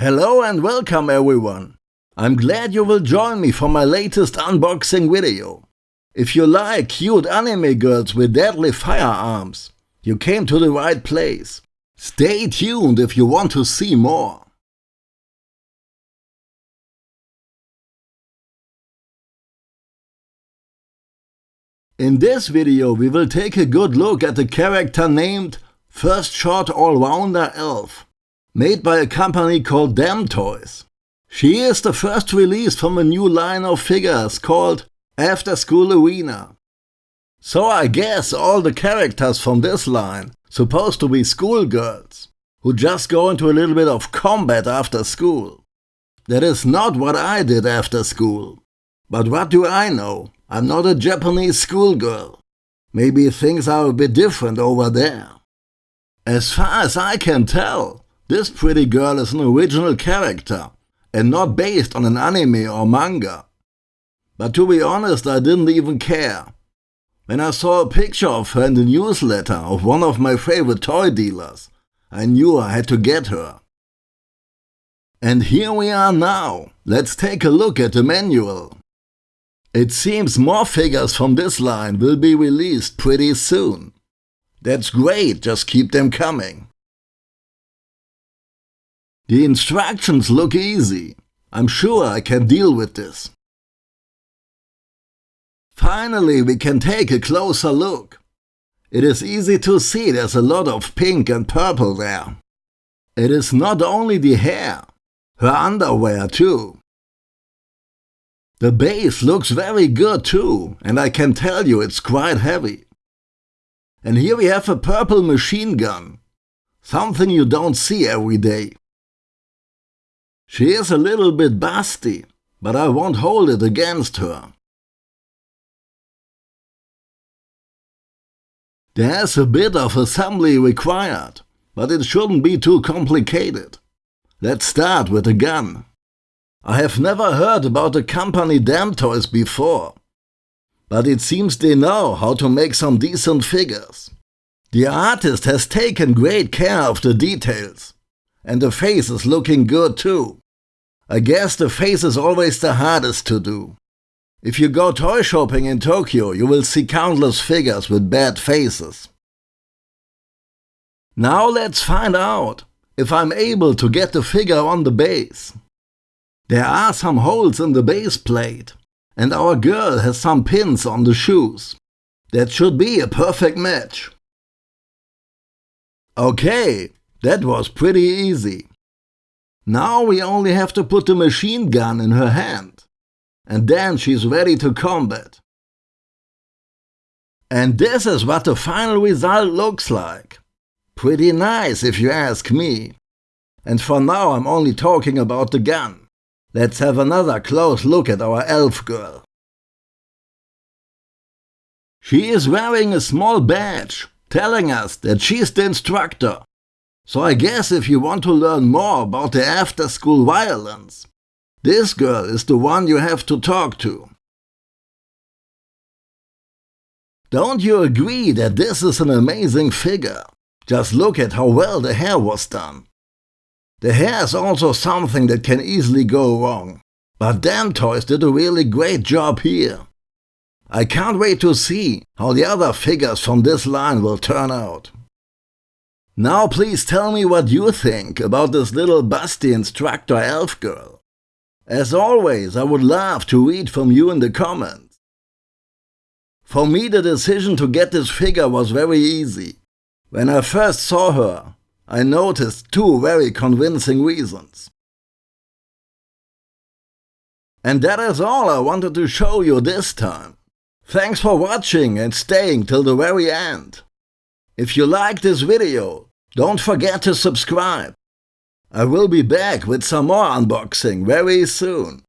Hello and welcome everyone. I'm glad you will join me for my latest unboxing video. If you like cute anime girls with deadly firearms, you came to the right place. Stay tuned if you want to see more. In this video we will take a good look at the character named First Shot All-Rounder Elf made by a company called Damtoys. She is the first release from a new line of figures called After School Arena. So I guess all the characters from this line supposed to be schoolgirls, who just go into a little bit of combat after school. That is not what I did after school. But what do I know? I'm not a Japanese schoolgirl. Maybe things are a bit different over there. As far as I can tell, this pretty girl is an original character and not based on an anime or manga. But to be honest, I didn't even care. When I saw a picture of her in the newsletter of one of my favorite toy dealers, I knew I had to get her. And here we are now. Let's take a look at the manual. It seems more figures from this line will be released pretty soon. That's great, just keep them coming. The instructions look easy. I'm sure I can deal with this. Finally, we can take a closer look. It is easy to see there's a lot of pink and purple there. It is not only the hair, her underwear too. The base looks very good too, and I can tell you it's quite heavy. And here we have a purple machine gun, something you don't see every day. She is a little bit busty, but I won't hold it against her. There's a bit of assembly required, but it shouldn't be too complicated. Let's start with the gun. I have never heard about the company Damtoys before, but it seems they know how to make some decent figures. The artist has taken great care of the details, and the face is looking good too. I guess the face is always the hardest to do. If you go toy shopping in Tokyo, you will see countless figures with bad faces. Now let's find out if I'm able to get the figure on the base. There are some holes in the base plate, and our girl has some pins on the shoes. That should be a perfect match. Okay, that was pretty easy. Now we only have to put the machine gun in her hand. And then she's ready to combat. And this is what the final result looks like. Pretty nice if you ask me. And for now I'm only talking about the gun. Let's have another close look at our elf girl. She is wearing a small badge telling us that she's the instructor. So I guess if you want to learn more about the after-school violence, this girl is the one you have to talk to. Don't you agree that this is an amazing figure? Just look at how well the hair was done. The hair is also something that can easily go wrong, but Damtoys did a really great job here. I can't wait to see how the other figures from this line will turn out. Now please tell me what you think about this little busty instructor elf girl. As always, I would love to read from you in the comments. For me the decision to get this figure was very easy. When I first saw her, I noticed two very convincing reasons. And that is all I wanted to show you this time. Thanks for watching and staying till the very end. If you liked this video, don't forget to subscribe. I will be back with some more unboxing very soon.